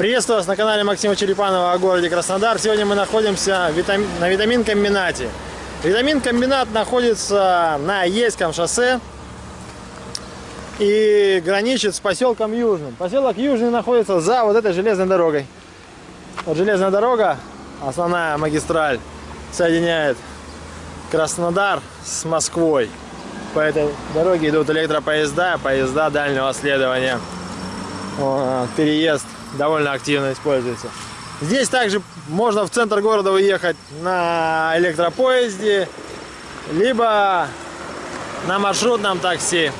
Приветствую вас на канале Максима Черепанова о городе Краснодар. Сегодня мы находимся на витамин-комбинате. Витамин-комбинат находится на Ейском шоссе и граничит с поселком Южным. Поселок Южный находится за вот этой железной дорогой. Вот железная дорога, основная магистраль, соединяет Краснодар с Москвой. По этой дороге идут электропоезда, поезда дальнего следования. Переезд довольно активно используется. Здесь также можно в центр города уехать на электропоезде, либо на маршрутном такси.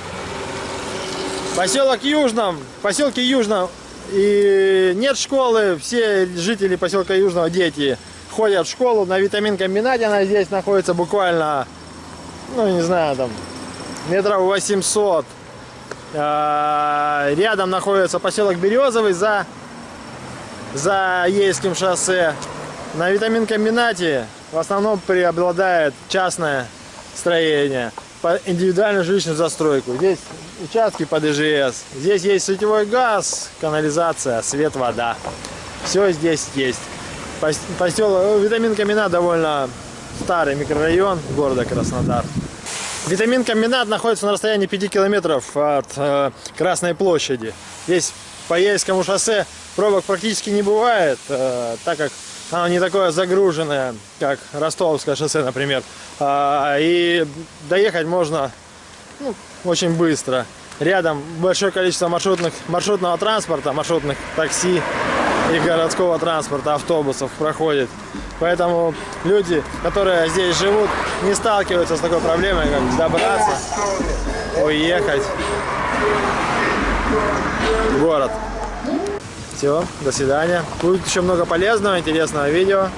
Поселок Южном, поселке Южном и нет школы, все жители поселка Южного, дети, ходят в школу на витамин-комбинате, она здесь находится буквально, ну не знаю, там метров 800. А, рядом находится поселок Березовый за за Ейским шоссе. На витамин-комбинате в основном преобладает частное строение по индивидуальную жилищную застройку. Здесь участки под ИЖС. Здесь есть сетевой газ, канализация, свет, вода. Все здесь есть. Поселок Витамин-комбинат довольно старый микрорайон города Краснодар. Витамин-комбинат находится на расстоянии 5 километров от э, Красной площади. Здесь по Ейскому шоссе пробок практически не бывает, э, так как оно не такое загруженное, как Ростовское шоссе, например. А, и доехать можно ну, очень быстро. Рядом большое количество маршрутных, маршрутного транспорта, маршрутных такси и городского транспорта, автобусов проходит. Поэтому люди, которые здесь живут, не сталкиваются с такой проблемой, как добраться, уехать в город. Все, до свидания. Будет еще много полезного, интересного видео.